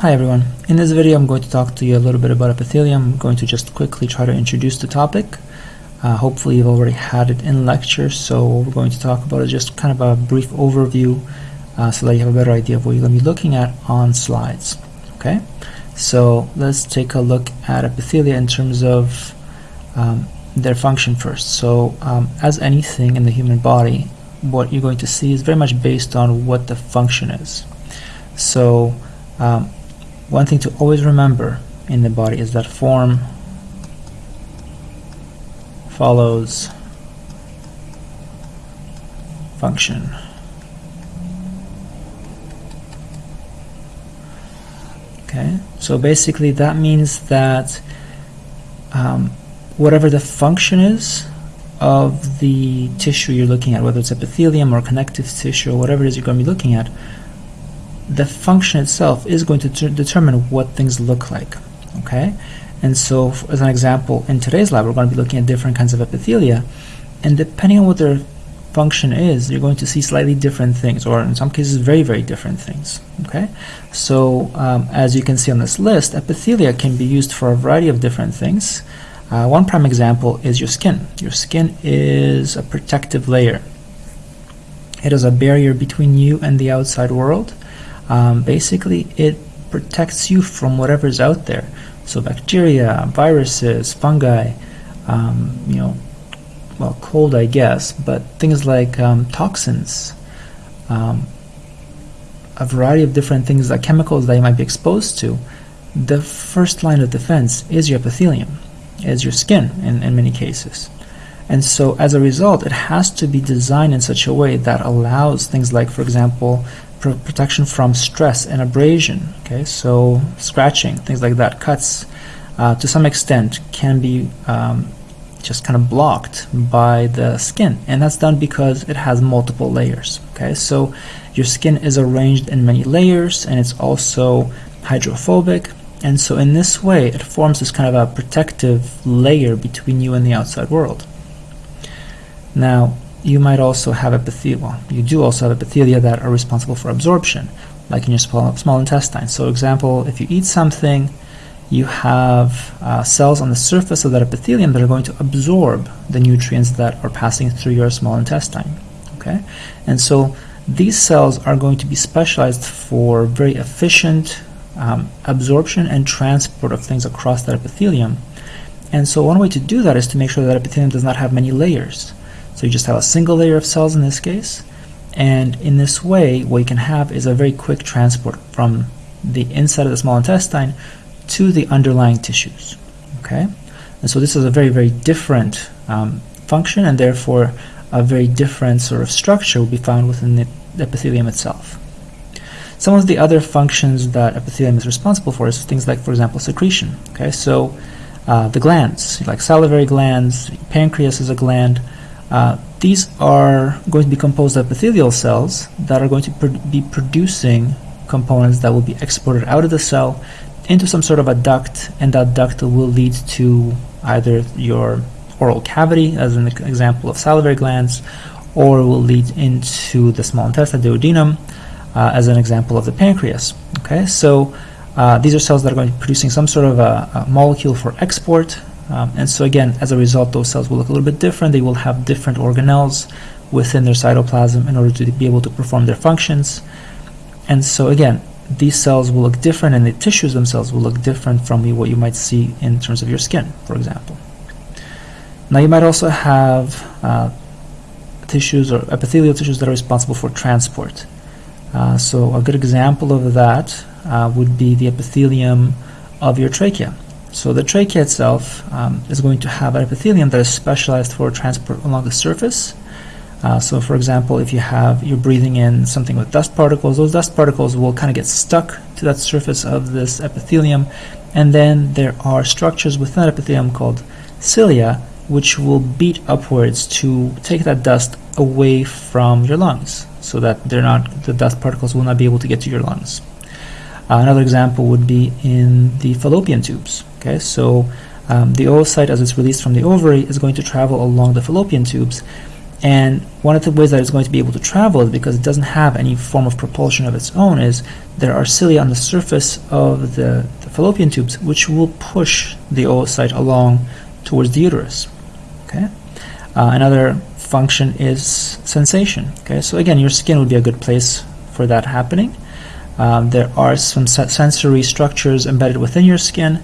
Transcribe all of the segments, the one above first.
Hi everyone. In this video I'm going to talk to you a little bit about epithelium. I'm going to just quickly try to introduce the topic. Uh, hopefully you've already had it in lecture, so what we're going to talk about is just kind of a brief overview uh, so that you have a better idea of what you're going to be looking at on slides. Okay, so let's take a look at epithelia in terms of um, their function first. So um, as anything in the human body, what you're going to see is very much based on what the function is. So um, one thing to always remember in the body is that form follows function. Okay, so basically that means that um, whatever the function is of the tissue you're looking at, whether it's epithelium or connective tissue or whatever it is you're going to be looking at, the function itself is going to determine what things look like okay? And so as an example in today's lab we're going to be looking at different kinds of epithelia and depending on what their function is you're going to see slightly different things or in some cases very very different things okay? So um, as you can see on this list epithelia can be used for a variety of different things. Uh, one prime example is your skin. Your skin is a protective layer. It is a barrier between you and the outside world um, basically it protects you from whatever's out there. So bacteria, viruses, fungi, um, you know, well, cold, I guess, but things like um, toxins, um, a variety of different things like chemicals that you might be exposed to. The first line of defense is your epithelium, is your skin in, in many cases. And so as a result, it has to be designed in such a way that allows things like, for example, pr protection from stress and abrasion. Okay, so scratching, things like that, cuts, uh, to some extent can be um, just kind of blocked by the skin, and that's done because it has multiple layers. Okay, so your skin is arranged in many layers, and it's also hydrophobic. And so in this way, it forms this kind of a protective layer between you and the outside world. Now, you might also have epithelia. Well, you do also have epithelia that are responsible for absorption, like in your small, small intestine. So, example, if you eat something, you have uh, cells on the surface of that epithelium that are going to absorb the nutrients that are passing through your small intestine. Okay, and so these cells are going to be specialized for very efficient um, absorption and transport of things across that epithelium. And so one way to do that is to make sure that epithelium does not have many layers. So you just have a single layer of cells in this case. And in this way, what you can have is a very quick transport from the inside of the small intestine to the underlying tissues. Okay? And so this is a very, very different um, function and therefore a very different sort of structure will be found within the epithelium itself. Some of the other functions that epithelium is responsible for is things like, for example, secretion. Okay, so uh, the glands, like salivary glands, pancreas is a gland, uh, these are going to be composed of epithelial cells that are going to pr be producing components that will be exported out of the cell into some sort of a duct, and that duct will lead to either your oral cavity, as an example of salivary glands, or will lead into the small intestine, duodenum, uh, as an example of the pancreas. Okay, so uh, these are cells that are going to be producing some sort of a, a molecule for export um, and so again, as a result, those cells will look a little bit different. They will have different organelles within their cytoplasm in order to be able to perform their functions. And so again, these cells will look different and the tissues themselves will look different from what you might see in terms of your skin, for example. Now you might also have uh, tissues or epithelial tissues that are responsible for transport. Uh, so a good example of that uh, would be the epithelium of your trachea. So the trachea itself um, is going to have an epithelium that is specialized for transport along the surface. Uh, so for example, if you have, you're breathing in something with dust particles, those dust particles will kind of get stuck to that surface of this epithelium. And then there are structures within that epithelium called cilia, which will beat upwards to take that dust away from your lungs so that they're not, the dust particles will not be able to get to your lungs. Uh, another example would be in the fallopian tubes. Okay, so um, the oocyte, as it's released from the ovary, is going to travel along the fallopian tubes, and one of the ways that it's going to be able to travel is because it doesn't have any form of propulsion of its own is there are cilia on the surface of the, the fallopian tubes which will push the oocyte along towards the uterus. Okay. Uh, another function is sensation. Okay. So again, your skin would be a good place for that happening. Um, there are some sensory structures embedded within your skin.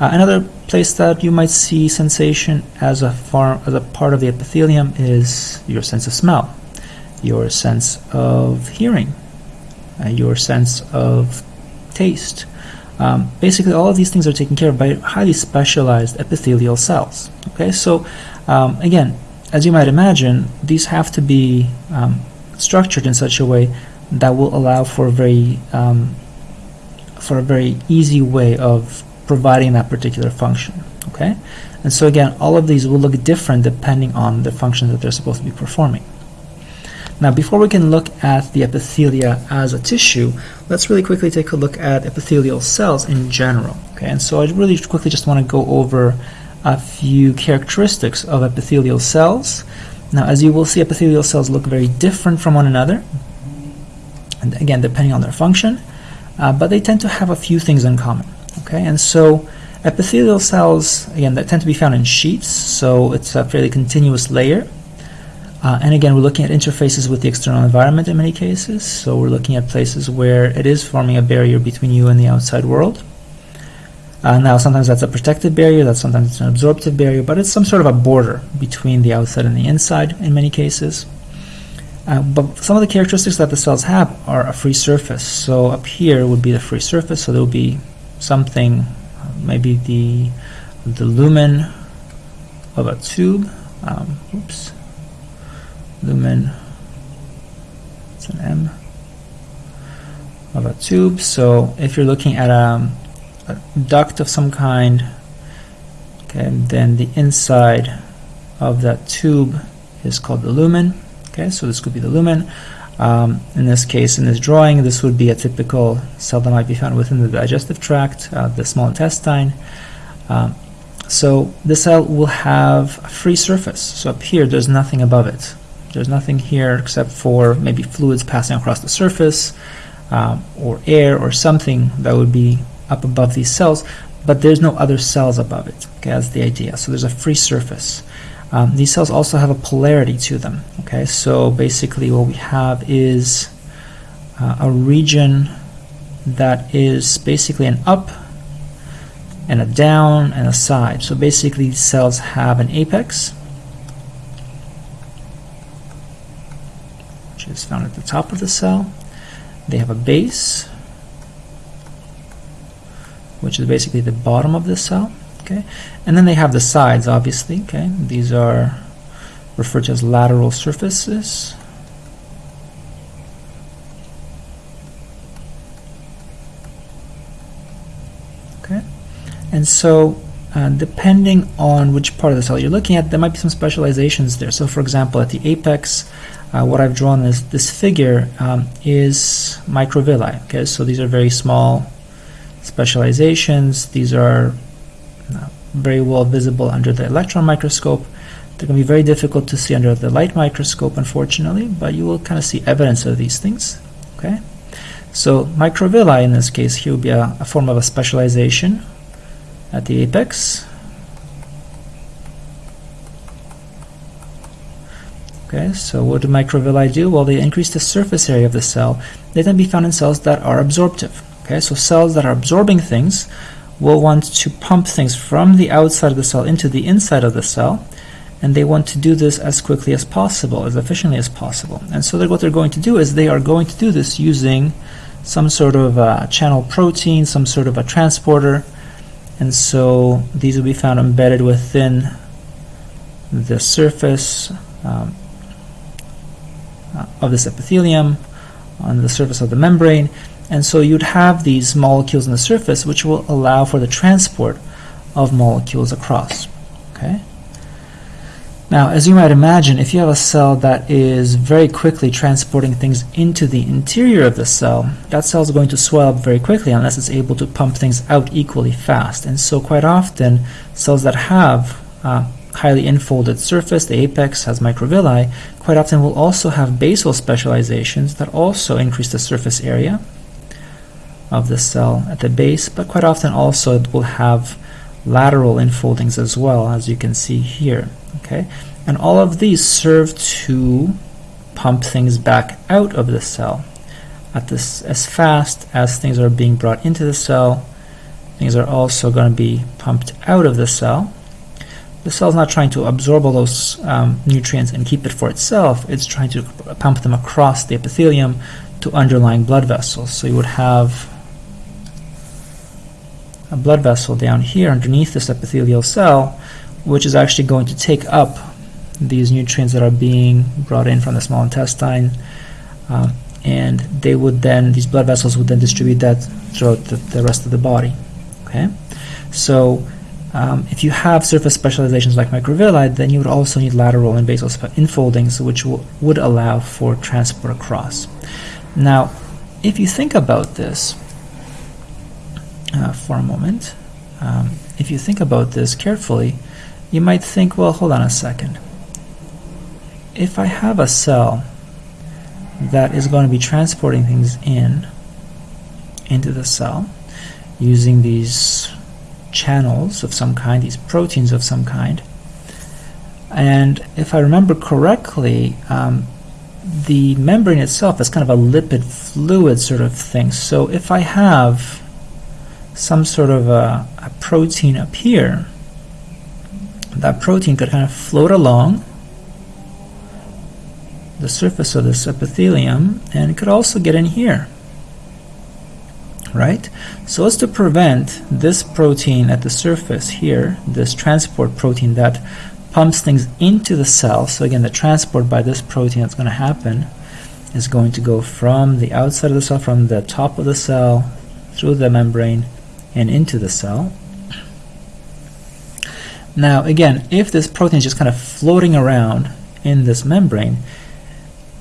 Uh, another place that you might see sensation as a, form, as a part of the epithelium is your sense of smell, your sense of hearing, uh, your sense of taste. Um, basically, all of these things are taken care of by highly specialized epithelial cells. Okay, so um, again, as you might imagine, these have to be um, structured in such a way that will allow for a very um, for a very easy way of providing that particular function. Okay, and so again, all of these will look different depending on the function that they're supposed to be performing. Now, before we can look at the epithelia as a tissue, let's really quickly take a look at epithelial cells in general. Okay, and so I really quickly just want to go over a few characteristics of epithelial cells. Now, as you will see, epithelial cells look very different from one another, and again, depending on their function, uh, but they tend to have a few things in common. Okay, and so epithelial cells, again, that tend to be found in sheets, so it's a fairly continuous layer. Uh, and again, we're looking at interfaces with the external environment in many cases, so we're looking at places where it is forming a barrier between you and the outside world. Uh, now, sometimes that's a protective barrier, that's sometimes it's an absorptive barrier, but it's some sort of a border between the outside and the inside in many cases. Uh, but some of the characteristics that the cells have are a free surface. So up here would be the free surface, so there will be something, maybe the the lumen of a tube. Um, oops, lumen. It's an M of a tube. So if you're looking at a, a duct of some kind, okay, then the inside of that tube is called the lumen. Okay, so this could be the lumen. Um, in this case, in this drawing, this would be a typical cell that might be found within the digestive tract, uh, the small intestine. Um, so this cell will have a free surface. So up here, there's nothing above it. There's nothing here except for maybe fluids passing across the surface um, or air or something that would be up above these cells, but there's no other cells above it. Okay, that's the idea. So there's a free surface. Um, these cells also have a polarity to them. Okay, so basically what we have is uh, a region that is basically an up and a down and a side. So basically these cells have an apex, which is found at the top of the cell. They have a base, which is basically the bottom of the cell okay? And then they have the sides obviously okay? These are referred to as lateral surfaces. Okay? And so uh, depending on which part of the cell you're looking at there might be some specializations there. So for example at the apex uh, what I've drawn is this figure um, is microvilli okay? So these are very small specializations. These are very well visible under the electron microscope. They're going to be very difficult to see under the light microscope, unfortunately, but you will kind of see evidence of these things. Okay, So microvilli in this case here will be a, a form of a specialization at the apex. Okay, so what do microvilli do? Well, they increase the surface area of the cell. They can be found in cells that are absorptive. Okay, so cells that are absorbing things will want to pump things from the outside of the cell into the inside of the cell and they want to do this as quickly as possible, as efficiently as possible. And so what they're going to do is they are going to do this using some sort of a channel protein, some sort of a transporter, and so these will be found embedded within the surface um, uh, of this epithelium, on the surface of the membrane, and so you'd have these molecules on the surface which will allow for the transport of molecules across. Okay. Now, as you might imagine, if you have a cell that is very quickly transporting things into the interior of the cell, that cell is going to swell up very quickly unless it's able to pump things out equally fast. And so quite often, cells that have uh, highly infolded surface, the apex has microvilli, quite often will also have basal specializations that also increase the surface area of the cell at the base, but quite often also it will have lateral infoldings as well, as you can see here. Okay, And all of these serve to pump things back out of the cell. At this as fast as things are being brought into the cell things are also going to be pumped out of the cell. The cell is not trying to absorb all those um, nutrients and keep it for itself. It's trying to pump them across the epithelium to underlying blood vessels. So you would have a blood vessel down here underneath this epithelial cell which is actually going to take up these nutrients that are being brought in from the small intestine um, and they would then these blood vessels would then distribute that throughout the, the rest of the body okay? So um, if you have surface specializations like microvilli then you would also need lateral and basal infoldings which would allow for transport across. Now if you think about this uh, for a moment um, if you think about this carefully you might think well hold on a second if I have a cell that is going to be transporting things in into the cell using these channels of some kind, these proteins of some kind, and if I remember correctly, um, the membrane itself is kind of a lipid fluid sort of thing. So if I have some sort of a, a protein up here, that protein could kind of float along the surface of this epithelium and it could also get in here right? So as to prevent this protein at the surface here this transport protein that pumps things into the cell so again the transport by this protein that's going to happen is going to go from the outside of the cell from the top of the cell through the membrane and into the cell. Now again if this protein is just kind of floating around in this membrane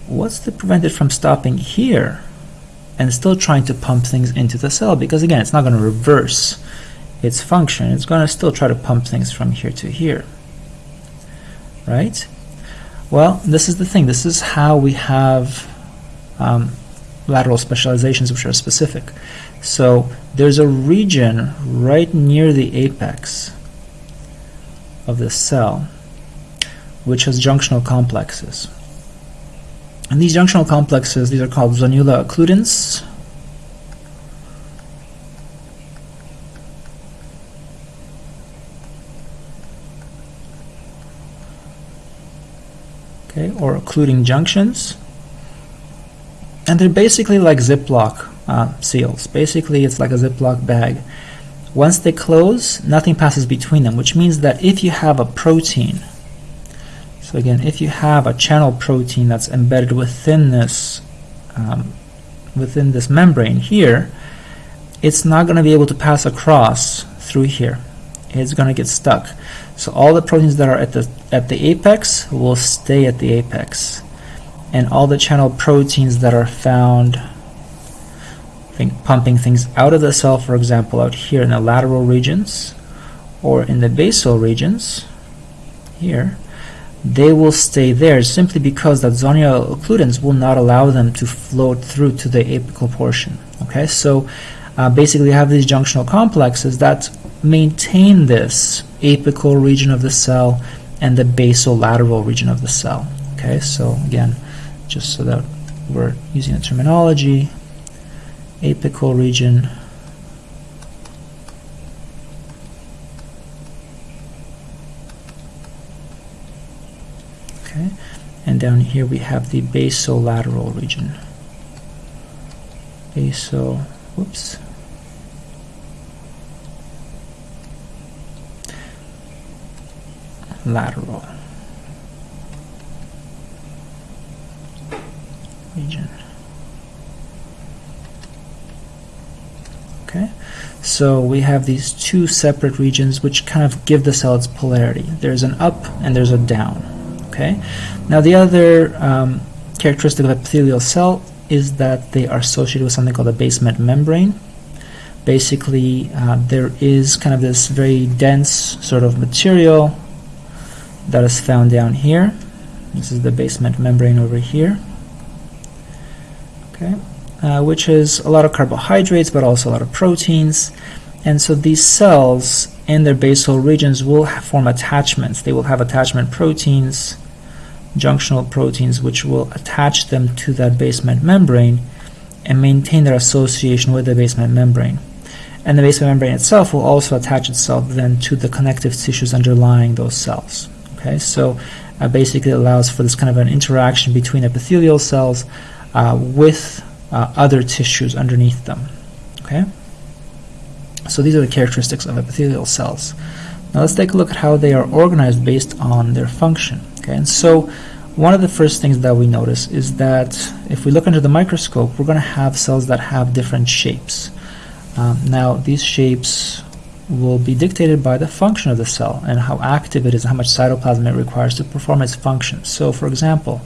what's to prevent it from stopping here and still trying to pump things into the cell? Because again it's not going to reverse its function. It's going to still try to pump things from here to here. Right? Well this is the thing. This is how we have um, lateral specializations which are specific so there's a region right near the apex of the cell which has junctional complexes and these junctional complexes, these are called zonula occludens. Okay, or occluding junctions. And they're basically like Ziploc uh, seals. Basically, it's like a Ziploc bag. Once they close, nothing passes between them, which means that if you have a protein so again, if you have a channel protein that's embedded within this um, within this membrane here, it's not going to be able to pass across through here. It's going to get stuck. So all the proteins that are at the at the apex will stay at the apex, and all the channel proteins that are found think pumping things out of the cell, for example, out here in the lateral regions or in the basal regions here, they will stay there simply because that zonula occludens will not allow them to float through to the apical portion. Okay, so uh, basically you have these junctional complexes that maintain this apical region of the cell and the basal lateral region of the cell. Okay, so again, just so that we're using the terminology, apical region. Okay and down here we have the basolateral region. Basal whoops. Lateral region okay so we have these two separate regions which kind of give the cell its polarity there's an up and there's a down Okay. Now the other um, characteristic of epithelial cell is that they are associated with something called a basement membrane. Basically, uh, there is kind of this very dense sort of material that is found down here. This is the basement membrane over here. Okay, uh, which is a lot of carbohydrates, but also a lot of proteins. And so these cells in their basal regions will form attachments. They will have attachment proteins, junctional proteins, which will attach them to that basement membrane and maintain their association with the basement membrane. And the basement membrane itself will also attach itself then to the connective tissues underlying those cells. Okay, so uh, basically allows for this kind of an interaction between epithelial cells uh, with uh, other tissues underneath them. Okay. So these are the characteristics of epithelial cells. Now let's take a look at how they are organized based on their function. Okay, and so one of the first things that we notice is that if we look under the microscope, we're going to have cells that have different shapes. Um, now these shapes will be dictated by the function of the cell and how active it is how much cytoplasm it requires to perform its function. So for example,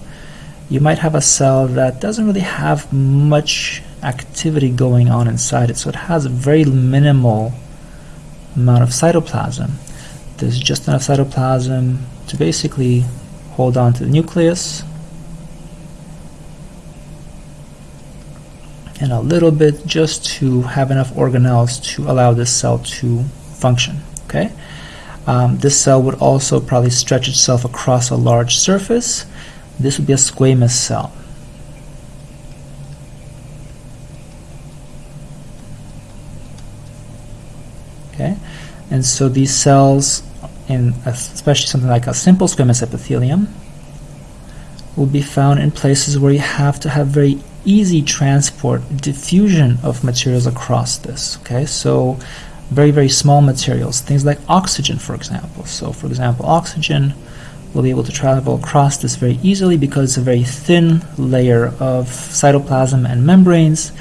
you might have a cell that doesn't really have much activity going on inside it. So it has a very minimal amount of cytoplasm. There's just enough cytoplasm to basically hold on to the nucleus and a little bit just to have enough organelles to allow this cell to function. Okay, um, This cell would also probably stretch itself across a large surface. This would be a squamous cell. Okay, and so these cells, in especially something like a simple squamous epithelium, will be found in places where you have to have very easy transport, diffusion of materials across this. Okay, so very very small materials, things like oxygen, for example. So, for example, oxygen will be able to travel across this very easily because it's a very thin layer of cytoplasm and membranes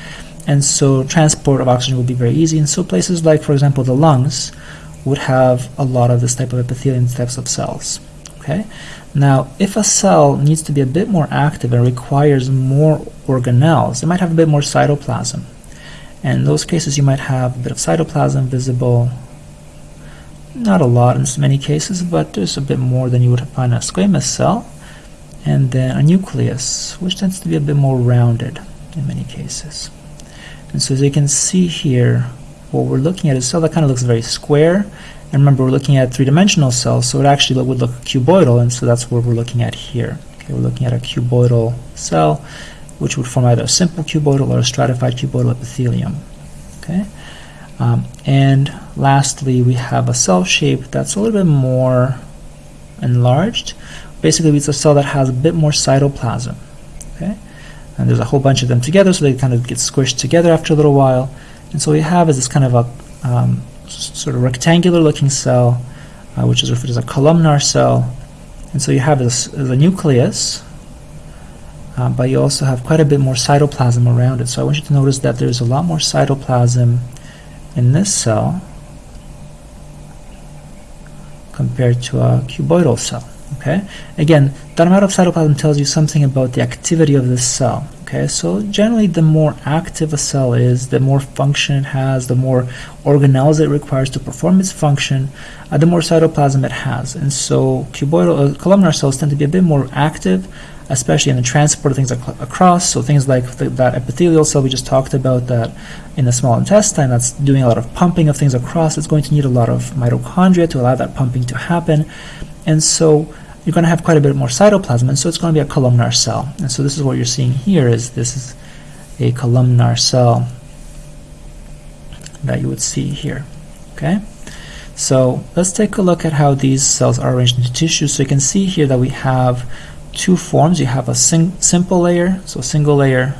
and so transport of oxygen will be very easy. And so places like, for example, the lungs would have a lot of this type of epithelium types of cells. Okay. Now, if a cell needs to be a bit more active and requires more organelles, it might have a bit more cytoplasm. And in those cases, you might have a bit of cytoplasm visible. Not a lot in many cases, but there's a bit more than you would find in a squamous cell. And then a nucleus, which tends to be a bit more rounded in many cases. And so as you can see here, what we're looking at is a cell that kind of looks very square. And remember, we're looking at three-dimensional cells, so it actually would look cuboidal, and so that's what we're looking at here. Okay, we're looking at a cuboidal cell, which would form either a simple cuboidal or a stratified cuboidal epithelium. Okay, um, and lastly, we have a cell shape that's a little bit more enlarged. Basically, it's a cell that has a bit more cytoplasm. Okay, and there's a whole bunch of them together, so they kind of get squished together after a little while. And so what we have is this kind of a um, sort of rectangular looking cell, uh, which is referred as a columnar cell. And so you have this a nucleus, uh, but you also have quite a bit more cytoplasm around it. So I want you to notice that there's a lot more cytoplasm in this cell compared to a cuboidal cell. Okay. Again, amount of cytoplasm tells you something about the activity of this cell. Okay, so generally the more active a cell is, the more function it has, the more organelles it requires to perform its function, uh, the more cytoplasm it has. And so cuboidal, uh, columnar cells tend to be a bit more active, especially in the transport of things ac across. So things like the, that epithelial cell we just talked about that in the small intestine that's doing a lot of pumping of things across, it's going to need a lot of mitochondria to allow that pumping to happen. And so you're going to have quite a bit more cytoplasm, and so it's going to be a columnar cell. And so this is what you're seeing here is this is a columnar cell that you would see here. Okay, so let's take a look at how these cells are arranged into tissue. So you can see here that we have two forms. You have a simple layer, so single layer,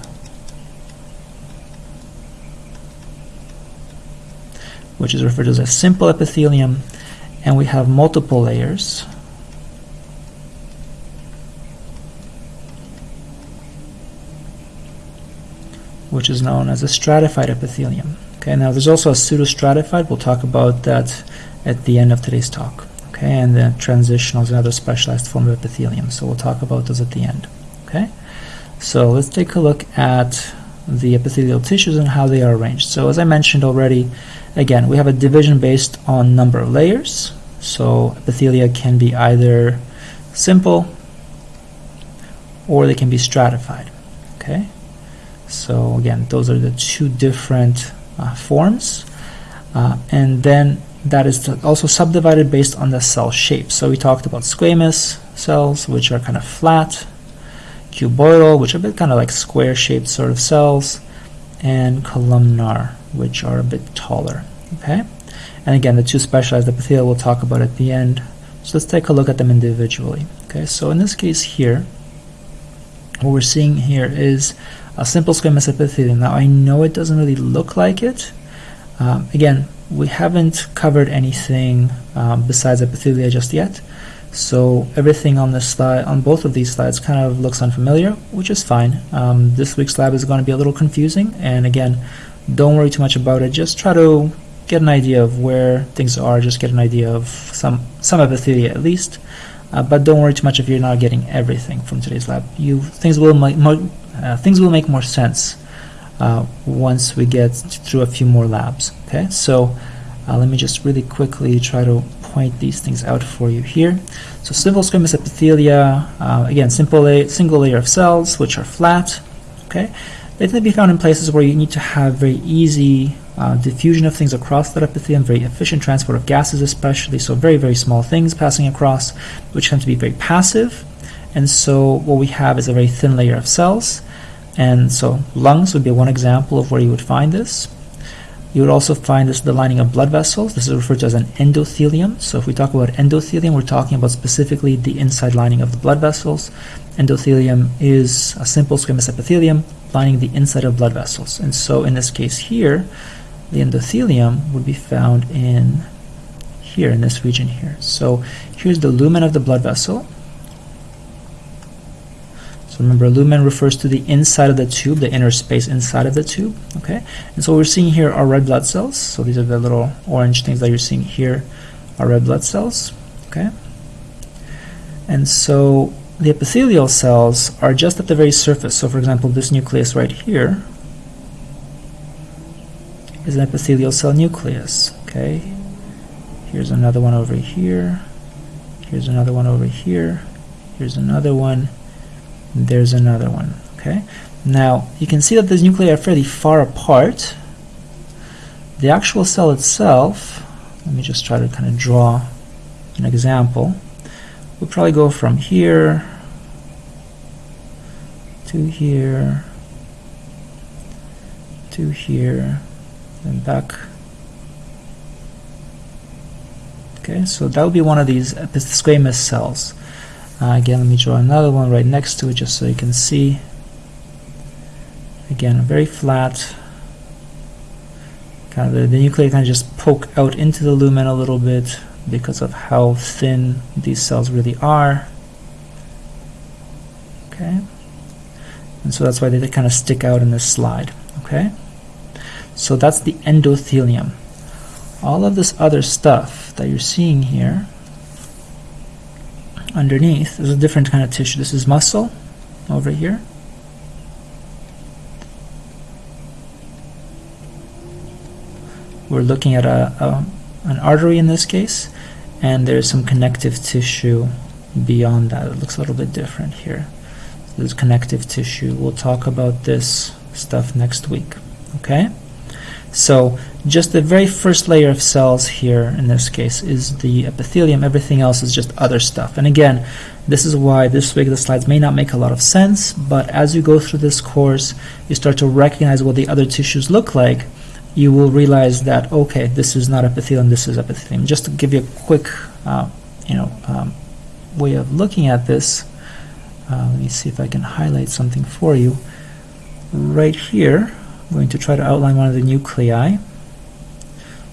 which is referred to as a simple epithelium, and we have multiple layers. Which is known as a stratified epithelium. Okay, now there's also a pseudostratified. We'll talk about that at the end of today's talk. Okay, and then transitional is another specialized form of epithelium. So we'll talk about those at the end. Okay, so let's take a look at the epithelial tissues and how they are arranged. So as I mentioned already, again, we have a division based on number of layers. So epithelia can be either simple or they can be stratified. Okay, so again, those are the two different uh, forms, uh, and then that is also subdivided based on the cell shape. So we talked about squamous cells, which are kind of flat, cuboidal, which are a bit kind of like square-shaped sort of cells, and columnar, which are a bit taller. Okay, and again, the two specialized epithelial we'll talk about at the end. So let's take a look at them individually. Okay, so in this case here, what we're seeing here is a simple squamous epithelium. Now I know it doesn't really look like it. Um, again, we haven't covered anything um, besides epithelia just yet. So everything on this slide, on both of these slides, kind of looks unfamiliar, which is fine. Um, this week's lab is going to be a little confusing, and again, don't worry too much about it. Just try to get an idea of where things are. Just get an idea of some some epithelia at least. Uh, but don't worry too much if you're not getting everything from today's lab. You things will things will make more sense uh, once we get through a few more labs. Okay, so uh, let me just really quickly try to point these things out for you here. So simple squamous epithelia, uh, again, simple la single layer of cells which are flat. Okay, they tend to be found in places where you need to have very easy uh, diffusion of things across that epithelium, very efficient transport of gases especially, so very, very small things passing across, which tend to be very passive. And so what we have is a very thin layer of cells. And so lungs would be one example of where you would find this. You would also find this the lining of blood vessels. This is referred to as an endothelium. So if we talk about endothelium, we're talking about specifically the inside lining of the blood vessels. Endothelium is a simple squamous epithelium lining the inside of blood vessels. And so in this case here, the endothelium would be found in here, in this region here. So here's the lumen of the blood vessel. So remember, lumen refers to the inside of the tube, the inner space inside of the tube. Okay, and so what we're seeing here are red blood cells. So these are the little orange things that you're seeing here are red blood cells. Okay, and so the epithelial cells are just at the very surface. So for example, this nucleus right here is an epithelial cell nucleus. Okay, here's another one over here. Here's another one over here. Here's another one there's another one okay? Now you can see that these nuclei are fairly far apart. The actual cell itself let me just try to kind of draw an example. We'll probably go from here to here to here and back. Okay so that would be one of these squamous cells uh, again, let me draw another one right next to it just so you can see. Again, very flat. Kind of the, the nuclei kind of just poke out into the lumen a little bit because of how thin these cells really are. Okay, and so that's why they kind of stick out in this slide. Okay, so that's the endothelium. All of this other stuff that you're seeing here underneath is a different kind of tissue. This is muscle over here. We're looking at a, a, an artery in this case, and there's some connective tissue beyond that. It looks a little bit different here. So there's connective tissue. We'll talk about this stuff next week. Okay? So just the very first layer of cells here in this case is the epithelium. Everything else is just other stuff. And again, this is why this week the slides may not make a lot of sense, but as you go through this course, you start to recognize what the other tissues look like. You will realize that, okay, this is not epithelium, this is epithelium. Just to give you a quick, uh, you know, um, way of looking at this, uh, let me see if I can highlight something for you. Right here, I'm going to try to outline one of the nuclei.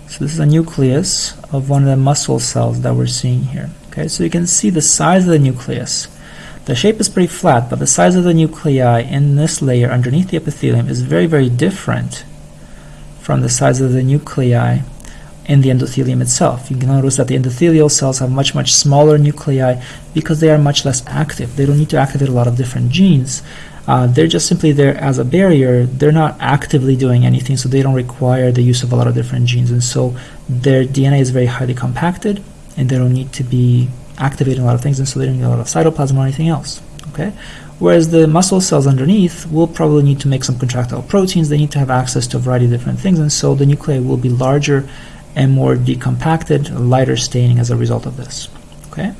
So this is a nucleus of one of the muscle cells that we're seeing here. Okay, so you can see the size of the nucleus. The shape is pretty flat, but the size of the nuclei in this layer underneath the epithelium is very, very different from the size of the nuclei in the endothelium itself. You can notice that the endothelial cells have much, much smaller nuclei because they are much less active. They don't need to activate a lot of different genes uh, they're just simply there as a barrier. They're not actively doing anything, so they don't require the use of a lot of different genes. And so their DNA is very highly compacted, and they don't need to be activating a lot of things, and so they don't need a lot of cytoplasm or anything else. Okay, whereas the muscle cells underneath will probably need to make some contractile proteins. They need to have access to a variety of different things, and so the nuclei will be larger and more decompacted, lighter staining as a result of this. Okay.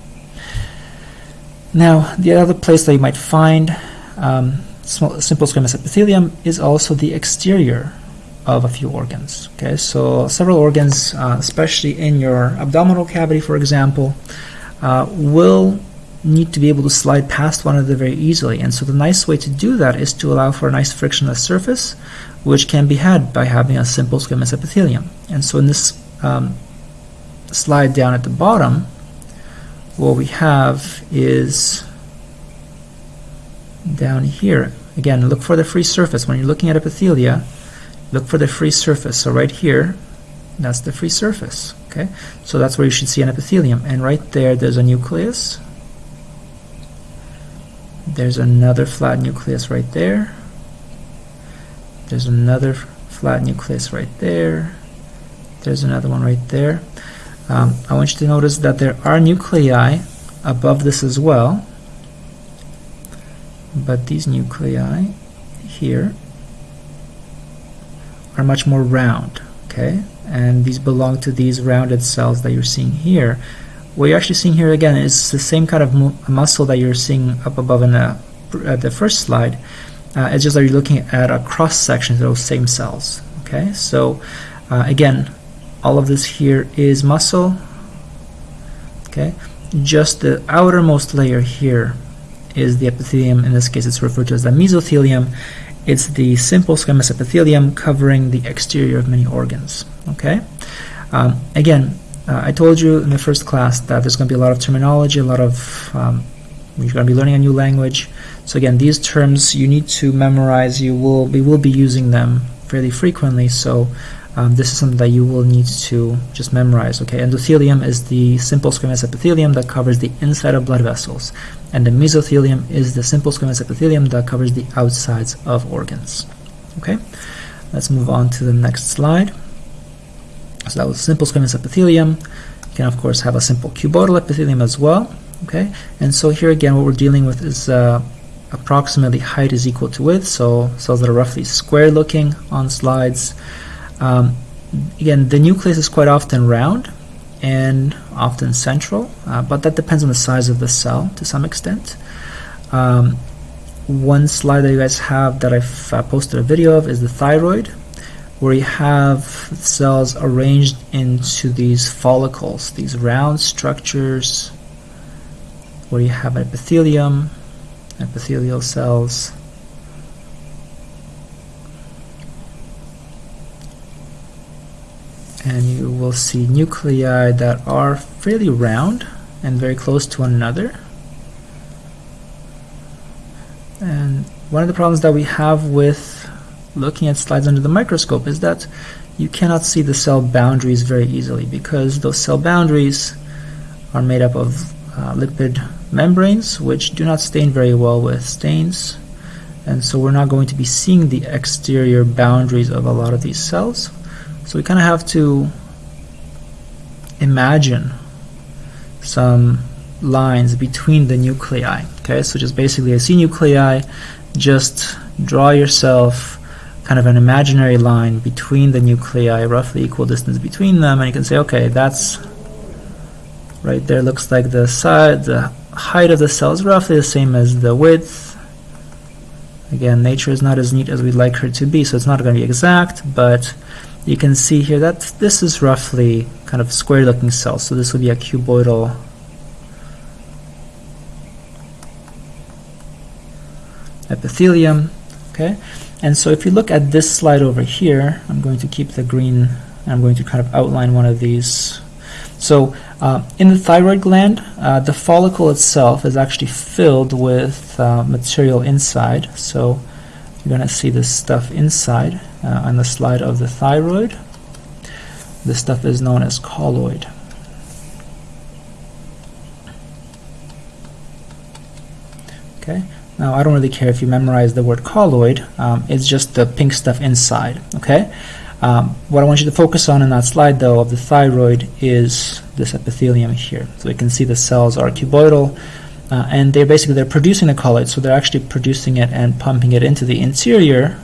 Now, the other place that you might find um, small, simple squamous epithelium is also the exterior of a few organs. Okay, so several organs, uh, especially in your abdominal cavity, for example, uh, will need to be able to slide past one another very easily. And so the nice way to do that is to allow for a nice frictionless surface, which can be had by having a simple squamous epithelium. And so in this um, slide down at the bottom, what we have is down here. Again, look for the free surface. When you're looking at epithelia, look for the free surface. So right here, that's the free surface. Okay, so that's where you should see an epithelium. And right there, there's a nucleus. There's another flat nucleus right there. There's another flat nucleus right there. There's another one right there. Um, I want you to notice that there are nuclei above this as well but these nuclei here are much more round okay? And these belong to these rounded cells that you're seeing here. What you're actually seeing here again is the same kind of mu muscle that you're seeing up above in the, at the first slide. Uh, it's just that you're looking at a cross section of those same cells okay? So uh, again all of this here is muscle okay? Just the outermost layer here is the epithelium. In this case, it's referred to as the mesothelium. It's the simple squamous epithelium covering the exterior of many organs. Okay. Um, again, uh, I told you in the first class that there's going to be a lot of terminology, a lot of um, you're going to be learning a new language. So again, these terms you need to memorize. You will we will be using them fairly frequently. So um, this is something that you will need to just memorize. Okay, endothelium is the simple squamous epithelium that covers the inside of blood vessels, and the mesothelium is the simple squamous epithelium that covers the outsides of organs. Okay, let's move on to the next slide. So that was simple squamous epithelium. You can of course have a simple cuboidal epithelium as well. Okay, and so here again, what we're dealing with is uh, approximately height is equal to width. So cells that are roughly square looking on slides. Um, again, the nucleus is quite often round and often central, uh, but that depends on the size of the cell to some extent. Um, one slide that you guys have that I've uh, posted a video of is the thyroid, where you have cells arranged into these follicles, these round structures, where you have epithelium, epithelial cells, and you will see nuclei that are fairly round and very close to one another. And one of the problems that we have with looking at slides under the microscope is that you cannot see the cell boundaries very easily because those cell boundaries are made up of uh, lipid membranes which do not stain very well with stains and so we're not going to be seeing the exterior boundaries of a lot of these cells so we kind of have to imagine some lines between the nuclei. Okay, so just basically I see nuclei, just draw yourself kind of an imaginary line between the nuclei, roughly equal distance between them, and you can say, okay, that's right there looks like the side, the height of the cell is roughly the same as the width. Again, nature is not as neat as we'd like her to be, so it's not going to be exact, but you can see here that this is roughly kind of square looking cell so this would be a cuboidal epithelium okay? And so if you look at this slide over here I'm going to keep the green I'm going to kind of outline one of these. So uh, in the thyroid gland uh, the follicle itself is actually filled with uh, material inside so you're going to see this stuff inside uh, on the slide of the thyroid. This stuff is known as colloid. Okay. Now I don't really care if you memorize the word colloid. Um, it's just the pink stuff inside. Okay. Um, what I want you to focus on in that slide, though, of the thyroid is this epithelium here. So you can see the cells are cuboidal, uh, and they're basically they're producing the colloid, so they're actually producing it and pumping it into the interior,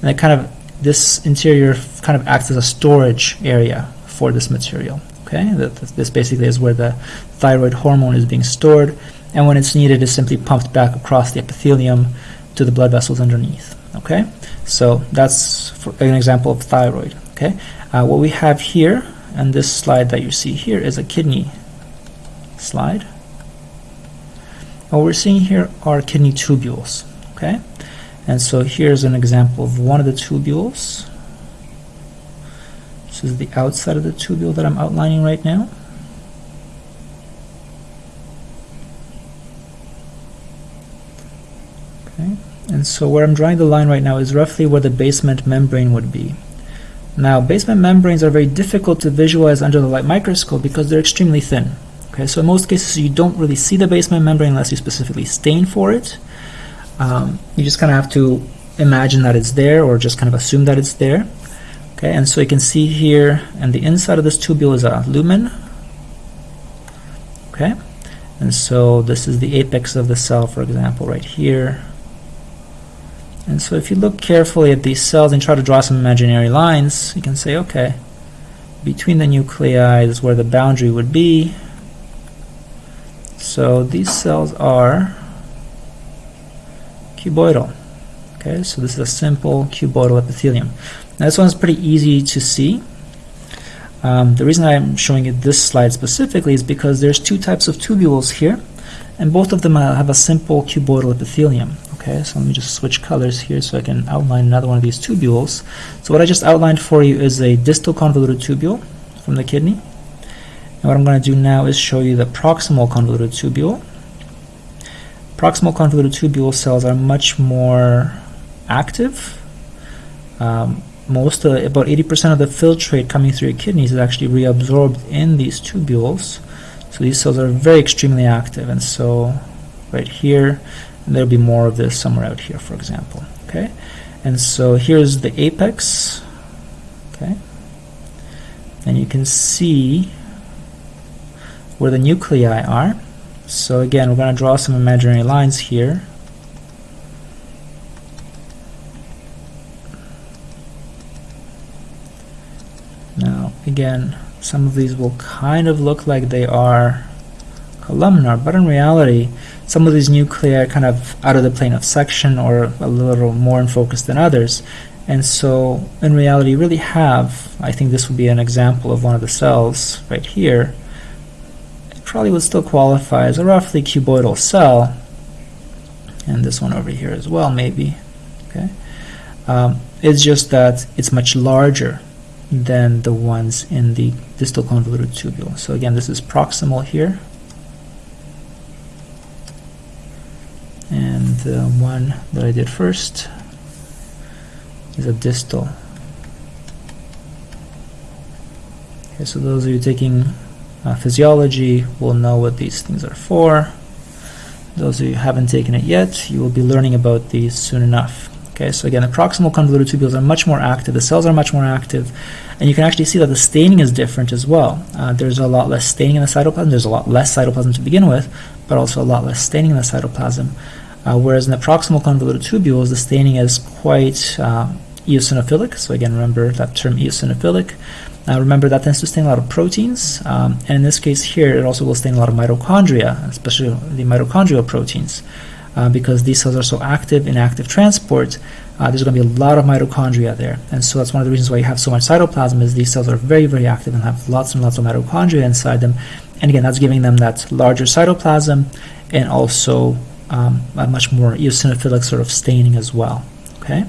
and it kind of this interior kind of acts as a storage area for this material. Okay, this basically is where the thyroid hormone is being stored, and when it's needed, is simply pumped back across the epithelium to the blood vessels underneath. Okay, so that's an example of thyroid. Okay, uh, what we have here, and this slide that you see here is a kidney slide. What we're seeing here are kidney tubules. Okay, and so here's an example of one of the tubules. This is the outside of the tubule that I'm outlining right now. Okay, and so where I'm drawing the line right now is roughly where the basement membrane would be. Now, basement membranes are very difficult to visualize under the light microscope because they're extremely thin. Okay, so in most cases you don't really see the basement membrane unless you specifically stain for it. Um, you just kind of have to imagine that it's there or just kind of assume that it's there. Okay, and so you can see here, and the inside of this tubule is a lumen. Okay, and so this is the apex of the cell, for example, right here. And so if you look carefully at these cells and try to draw some imaginary lines, you can say, okay, between the nuclei is where the boundary would be. So these cells are cuboidal. Okay, so this is a simple cuboidal epithelium. Now this one's pretty easy to see. Um, the reason I'm showing you this slide specifically is because there's two types of tubules here, and both of them have a simple cuboidal epithelium. Okay, so let me just switch colors here so I can outline another one of these tubules. So what I just outlined for you is a distal convoluted tubule from the kidney. And what I'm going to do now is show you the proximal convoluted tubule. Proximal convoluted tubule cells are much more active. Um, most of, about 80% of the filtrate coming through your kidneys is actually reabsorbed in these tubules. So these cells are very extremely active, and so right here, there'll be more of this somewhere out here, for example. Okay, and so here's the apex. Okay, and you can see where the nuclei are. So again, we're going to draw some imaginary lines here. Now, again, some of these will kind of look like they are columnar, but in reality, some of these nuclei are kind of out of the plane of section or a little more in focus than others. And so, in reality, you really have, I think this would be an example of one of the cells right here. Probably would still qualify as a roughly cuboidal cell. And this one over here as well, maybe. Okay, um, It's just that it's much larger than the ones in the distal convoluted tubule. So again, this is proximal here. And the one that I did first is a distal. Okay, so those of you taking uh, physiology will know what these things are for. Those of you who haven't taken it yet, you will be learning about these soon enough. Okay, so again, the proximal convoluted tubules are much more active, the cells are much more active, and you can actually see that the staining is different as well. Uh, there's a lot less staining in the cytoplasm, there's a lot less cytoplasm to begin with, but also a lot less staining in the cytoplasm. Uh, whereas in the proximal convoluted tubules, the staining is quite uh, eosinophilic, so again, remember that term eosinophilic. Uh, remember that tends to stain a lot of proteins, um, and in this case here, it also will stain a lot of mitochondria, especially the mitochondrial proteins uh, because these cells are so active in active transport, uh, there's going to be a lot of mitochondria there. And so that's one of the reasons why you have so much cytoplasm is these cells are very, very active and have lots and lots of mitochondria inside them. And again, that's giving them that larger cytoplasm and also um, a much more eosinophilic sort of staining as well. Okay.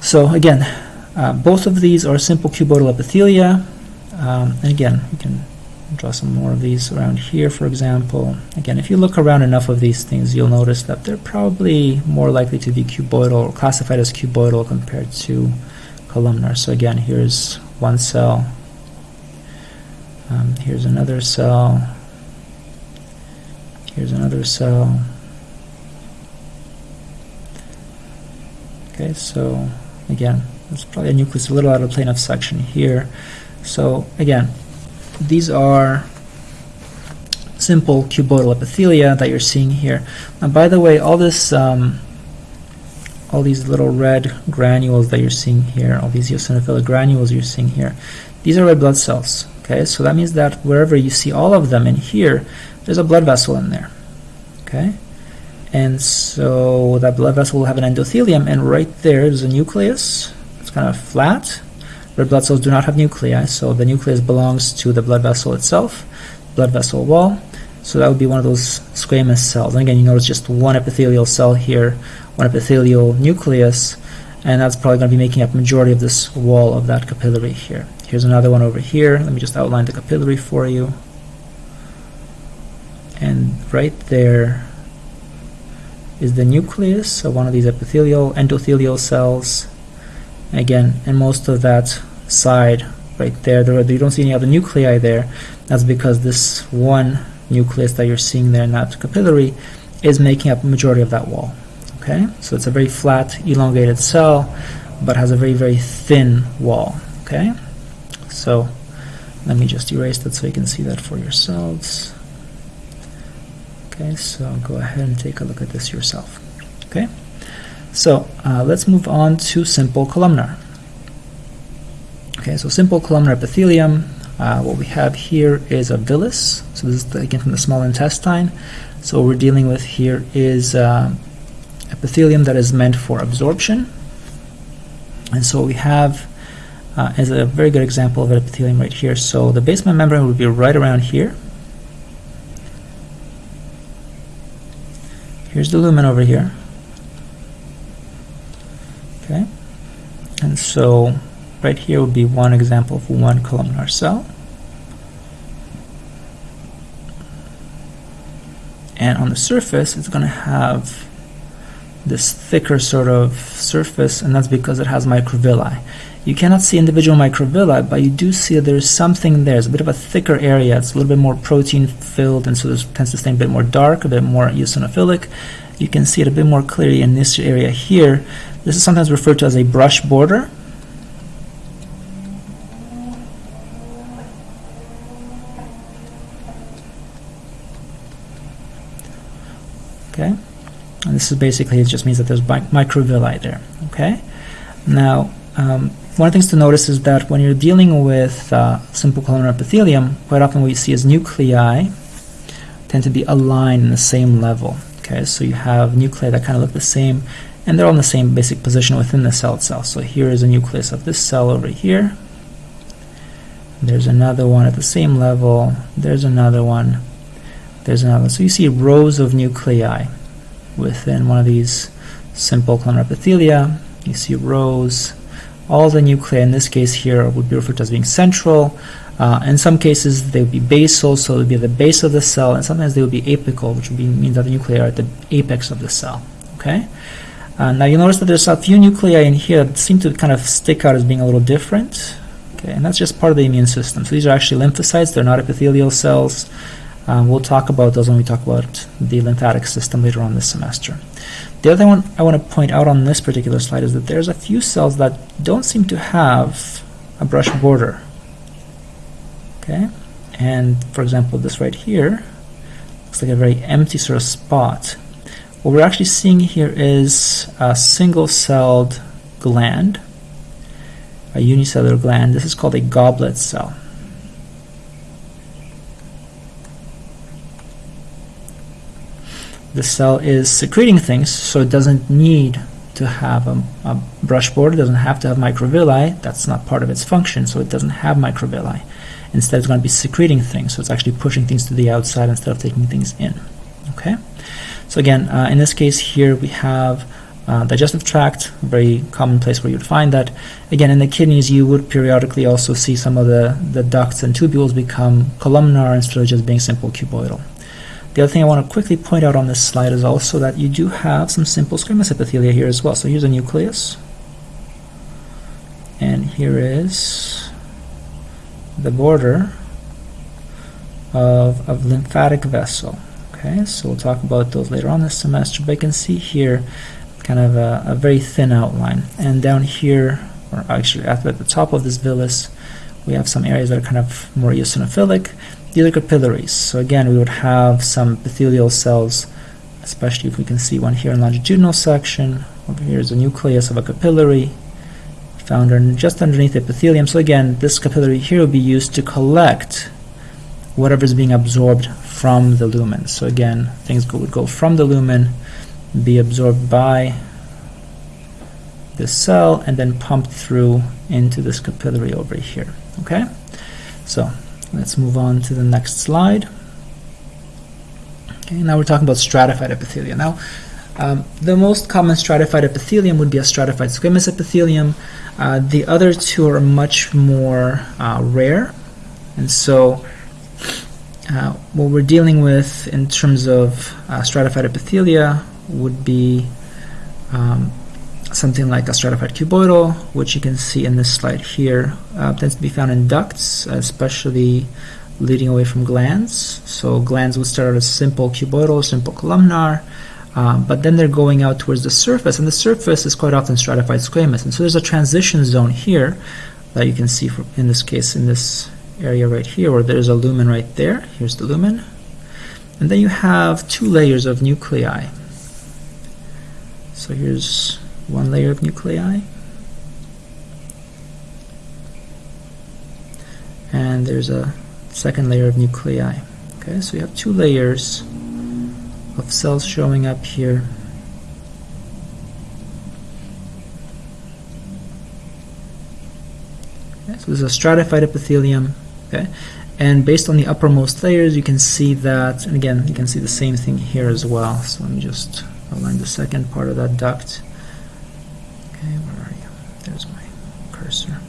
So again, uh, both of these are simple cuboidal epithelia. Um, and again, we can draw some more of these around here, for example. Again, if you look around enough of these things, you'll notice that they're probably more likely to be cuboidal or classified as cuboidal compared to columnar. So again, here's one cell. Um, here's another cell. Here's another cell. Okay, so again, There's probably a nucleus a little out of plane of section here. So again, these are simple cuboidal epithelia that you're seeing here. And by the way, all this, um, all these little red granules that you're seeing here, all these eosinophilic granules you're seeing here, these are red blood cells. Okay, so that means that wherever you see all of them in here, there's a blood vessel in there. Okay, and so that blood vessel will have an endothelium, and right there is a nucleus. Kind of flat. Red blood cells do not have nuclei, so the nucleus belongs to the blood vessel itself, blood vessel wall. So that would be one of those squamous cells. And again, you notice just one epithelial cell here, one epithelial nucleus, and that's probably going to be making up majority of this wall of that capillary here. Here's another one over here. Let me just outline the capillary for you. And right there is the nucleus of one of these epithelial endothelial cells. Again, and most of that side right there, there you don't see any other nuclei there. That's because this one nucleus that you're seeing there in that capillary is making up majority of that wall. Okay, so it's a very flat, elongated cell, but has a very, very thin wall. Okay, so let me just erase that so you can see that for yourselves. Okay, so go ahead and take a look at this yourself. Okay, so uh, let's move on to simple columnar. Okay, so simple columnar epithelium. Uh, what we have here is a villus. So this is the, again from the small intestine. So what we're dealing with here is uh, epithelium that is meant for absorption. And so we have uh, is a very good example of epithelium right here. So the basement membrane would be right around here. Here's the lumen over here. Okay. And so right here would be one example of one columnar cell. And on the surface, it's going to have this thicker sort of surface, and that's because it has microvilli. You cannot see individual microvilli, but you do see that there's something there. It's a bit of a thicker area. It's a little bit more protein filled, and so it tends to stay a bit more dark, a bit more eosinophilic. You can see it a bit more clearly in this area here. This is sometimes referred to as a brush border. Okay, and this is basically, it just means that there's microvilli there. Okay, now um, one of the things to notice is that when you're dealing with uh, simple columnar epithelium, quite often what you see is nuclei tend to be aligned in the same level. Okay, so you have nuclei that kind of look the same, and they're all in the same basic position within the cell itself. So here is a nucleus of this cell over here. There's another one at the same level. There's another one. There's another. So you see rows of nuclei within one of these simple columnar epithelia. You see rows all the nuclei in this case here would be referred to as being central. Uh, in some cases they would be basal, so it would be the base of the cell, and sometimes they would be apical, which would be, mean that the nuclei are at the apex of the cell. Okay. Uh, now you notice that there's a few nuclei in here that seem to kind of stick out as being a little different. Okay, and that's just part of the immune system. So these are actually lymphocytes; they're not epithelial cells. Um, we'll talk about those when we talk about the lymphatic system later on this semester. The other one I want to point out on this particular slide is that there's a few cells that don't seem to have a brush border. Okay, and for example, this right here looks like a very empty sort of spot. What we're actually seeing here is a single-celled gland, a unicellular gland. This is called a goblet cell. the cell is secreting things, so it doesn't need to have a, a brush border, doesn't have to have microvilli. That's not part of its function, so it doesn't have microvilli. Instead, it's going to be secreting things, so it's actually pushing things to the outside instead of taking things in. Okay. So again, uh, in this case here, we have uh, digestive tract, very common place where you'd find that. Again, in the kidneys, you would periodically also see some of the, the ducts and tubules become columnar instead of just being simple cuboidal. The other thing I want to quickly point out on this slide is also that you do have some simple squamous epithelia here as well. So here's a nucleus. And here is the border of a lymphatic vessel. Okay, so we'll talk about those later on this semester, but you can see here kind of a, a very thin outline. And down here or actually at the top of this villus, we have some areas that are kind of more eosinophilic. These are capillaries. So again, we would have some epithelial cells, especially if we can see one here in longitudinal section. Over here is the nucleus of a capillary found just underneath the epithelium. So again, this capillary here will be used to collect whatever is being absorbed from the lumen. So again, things would go from the lumen, be absorbed by the cell, and then pumped through into this capillary over here. Okay, so let's move on to the next slide. Okay, now we're talking about stratified epithelia. Now, um, the most common stratified epithelium would be a stratified squamous epithelium. Uh, the other two are much more uh, rare, and so uh, what we're dealing with in terms of uh, stratified epithelia would be um, something like a stratified cuboidal, which you can see in this slide here, uh, tends to be found in ducts, especially leading away from glands. So glands would start out as simple cuboidal, simple columnar, um, but then they're going out towards the surface, and the surface is quite often stratified squamous. And so there's a transition zone here that you can see in this case, in this area right here, where there's a lumen right there. Here's the lumen. And then you have two layers of nuclei. So here's one layer of nuclei. And there's a second layer of nuclei. Okay, so you have two layers of cells showing up here. Okay, so this is a stratified epithelium. Okay, and based on the uppermost layers, you can see that, and again, you can see the same thing here as well. So let me just align the second part of that duct. Okay, where are you? There's my cursor.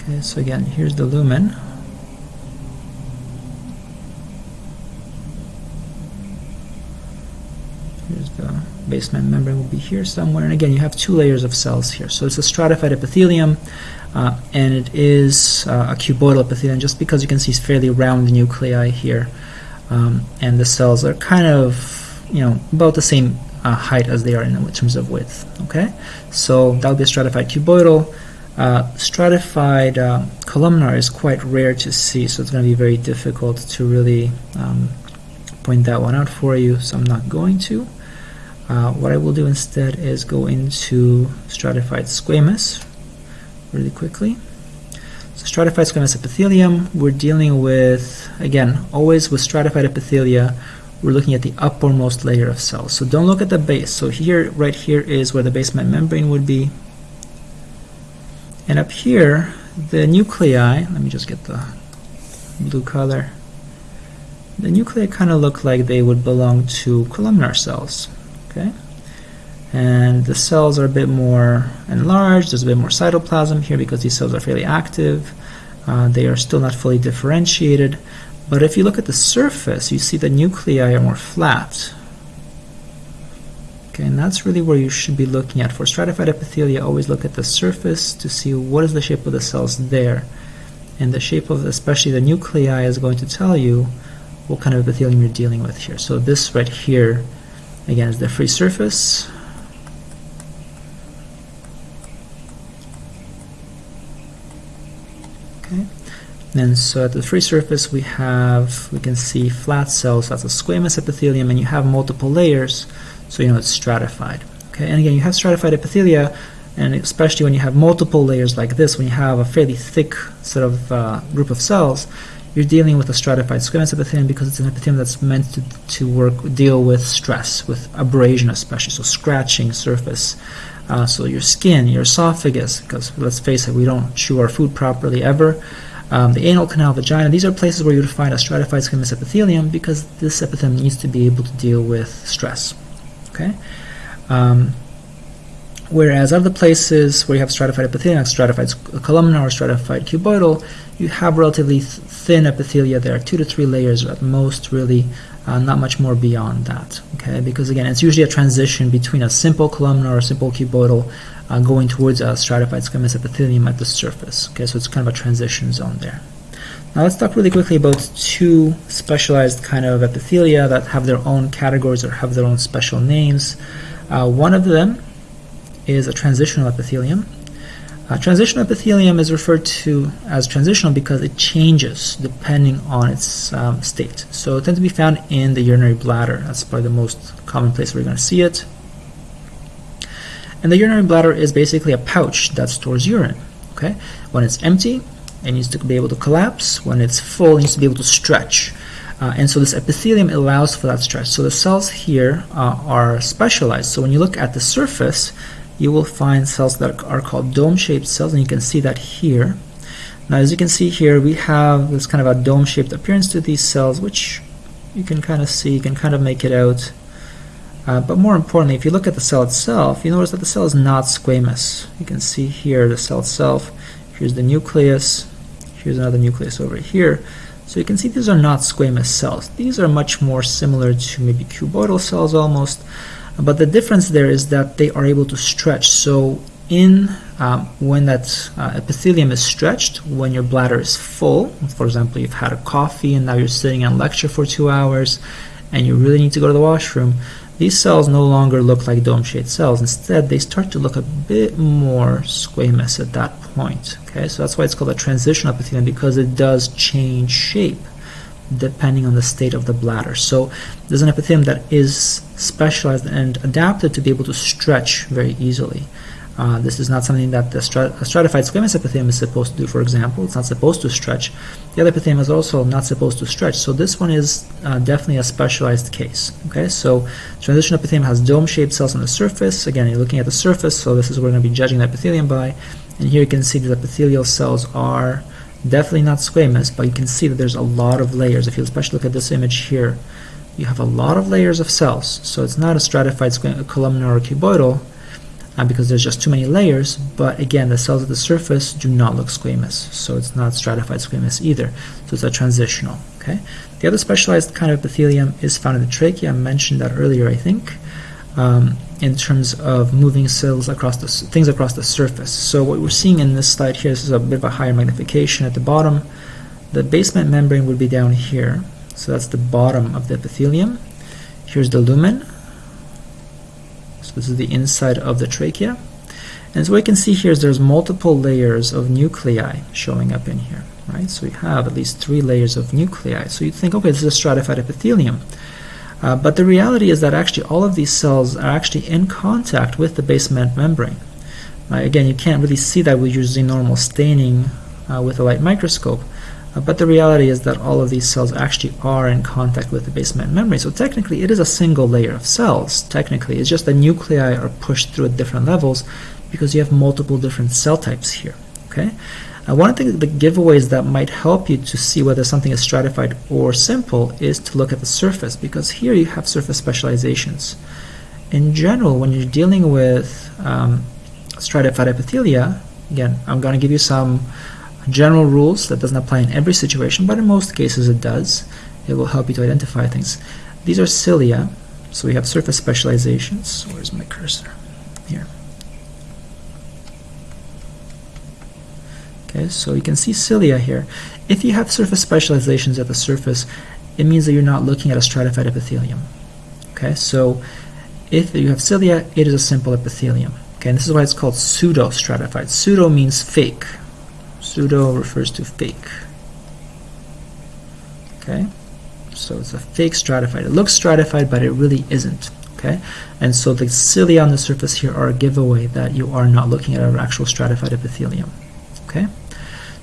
Okay, so again, here's the lumen. Here's the basement membrane will be here somewhere. And again, you have two layers of cells here. So it's a stratified epithelium, uh, and it is uh, a cuboidal epithelium just because you can see it's fairly round nuclei here. Um, and the cells are kind of, you know, about the same uh, height as they are in terms of width. Okay, so that would be a stratified cuboidal. Uh, stratified uh, columnar is quite rare to see, so it's going to be very difficult to really um, point that one out for you, so I'm not going to. Uh, what I will do instead is go into stratified squamous really quickly. So stratified squamous epithelium, we're dealing with, again, always with stratified epithelia, we're looking at the uppermost layer of cells. So don't look at the base. So here, right here is where the basement membrane would be. And up here, the nuclei, let me just get the blue color. The nuclei kind of look like they would belong to columnar cells. Okay, and the cells are a bit more enlarged. There's a bit more cytoplasm here because these cells are fairly active. Uh, they are still not fully differentiated. But if you look at the surface, you see the nuclei are more flat. Okay, and that's really where you should be looking at. For stratified epithelia, always look at the surface to see what is the shape of the cells there. And the shape of, especially the nuclei, is going to tell you what kind of epithelium you're dealing with here. So this right here, again, is the free surface. okay And so at the free surface we have, we can see flat cells, that's a squamous epithelium, and you have multiple layers, so you know it's stratified. Okay, and again, you have stratified epithelia, and especially when you have multiple layers like this, when you have a fairly thick sort of uh, group of cells, you're dealing with a stratified squamous epithelium because it's an epithelium that's meant to, to work, deal with stress, with abrasion especially, so scratching surface. Uh, so your skin, your esophagus, because let's face it, we don't chew our food properly ever um, the anal canal, vagina, these are places where you would find a stratified squamous epithelium because this epithelium needs to be able to deal with stress. Okay. Um, whereas other places where you have stratified epithelium, like stratified columnar or stratified cuboidal, you have relatively th thin epithelia there, two to three layers at most, really, uh, not much more beyond that. Okay, because again, it's usually a transition between a simple columnar or simple cuboidal uh, going towards a stratified squamous epithelium at the surface. Okay, so it's kind of a transition zone there. Now let's talk really quickly about two specialized kind of epithelia that have their own categories or have their own special names. Uh, one of them is a transitional epithelium. Transitional epithelium is referred to as transitional because it changes depending on its um, state. So it tends to be found in the urinary bladder. That's probably the most common place you're going to see it. And the urinary bladder is basically a pouch that stores urine. Okay, When it's empty, it needs to be able to collapse. When it's full, it needs to be able to stretch. Uh, and so this epithelium allows for that stretch. So the cells here uh, are specialized. So when you look at the surface, you will find cells that are called dome-shaped cells, and you can see that here. Now, as you can see here, we have this kind of a dome-shaped appearance to these cells, which you can kind of see, you can kind of make it out. Uh, but more importantly, if you look at the cell itself, you notice that the cell is not squamous. You can see here the cell itself. Here's the nucleus. Here's another nucleus over here. So you can see these are not squamous cells. These are much more similar to maybe cuboidal cells almost. But the difference there is that they are able to stretch. So in um, when that uh, epithelium is stretched, when your bladder is full, for example, you've had a coffee and now you're sitting in lecture for two hours and you really need to go to the washroom, these cells no longer look like dome-shaped cells. Instead, they start to look a bit more squamous at that point. Okay, so that's why it's called a transitional epithelium because it does change shape depending on the state of the bladder. So there's an epithelium that is specialized and adapted to be able to stretch very easily. Uh, this is not something that the strat stratified squamous epithelium is supposed to do, for example. It's not supposed to stretch. The other epithelium is also not supposed to stretch. So this one is uh, definitely a specialized case. Okay, so transitional epithelium has dome-shaped cells on the surface. Again, you're looking at the surface, so this is what we're going to be judging the epithelium by. And here you can see the epithelial cells are definitely not squamous, but you can see that there's a lot of layers. If you especially look at this image here, you have a lot of layers of cells. So it's not a stratified squamous columnar or cuboidal, uh, because there's just too many layers, but again, the cells at the surface do not look squamous, so it's not stratified squamous either, so it's a transitional. Okay. The other specialized kind of epithelium is found in the trachea. I mentioned that earlier, I think, um, in terms of moving cells across the things across the surface. So what we're seeing in this slide here, this is a bit of a higher magnification at the bottom. The basement membrane would be down here, so that's the bottom of the epithelium. Here's the lumen, So this is the inside of the trachea. And so what you can see here is there's multiple layers of nuclei showing up in here, right? So you have at least three layers of nuclei. So you think, okay, this is a stratified epithelium. Uh, but the reality is that actually all of these cells are actually in contact with the basement membrane. Uh, again, you can't really see that with using normal staining uh, with a light microscope. Uh, but the reality is that all of these cells actually are in contact with the basement membrane. So technically it is a single layer of cells. Technically, it's just the nuclei are pushed through at different levels because you have multiple different cell types here. Okay. Uh, one of the, the giveaways that might help you to see whether something is stratified or simple is to look at the surface because here you have surface specializations. In general, when you're dealing with um, stratified epithelia, again, I'm going to give you some general rules that doesn't apply in every situation, but in most cases it does. It will help you to identify things. These are cilia, so we have surface specializations. Where's my cursor? Here. Okay, so you can see cilia here. If you have surface specializations at the surface, it means that you're not looking at a stratified epithelium. Okay, so if you have cilia, it is a simple epithelium. Okay, and this is why it's called pseudo-stratified. Pseudo means fake, Pseudo refers to fake. Okay, so it's a fake stratified. It looks stratified, but it really isn't. Okay, and so the cilia on the surface here are a giveaway that you are not looking at an actual stratified epithelium. Okay,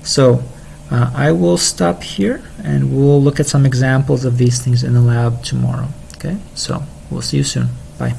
so uh, I will stop here and we'll look at some examples of these things in the lab tomorrow. Okay, so we'll see you soon. Bye.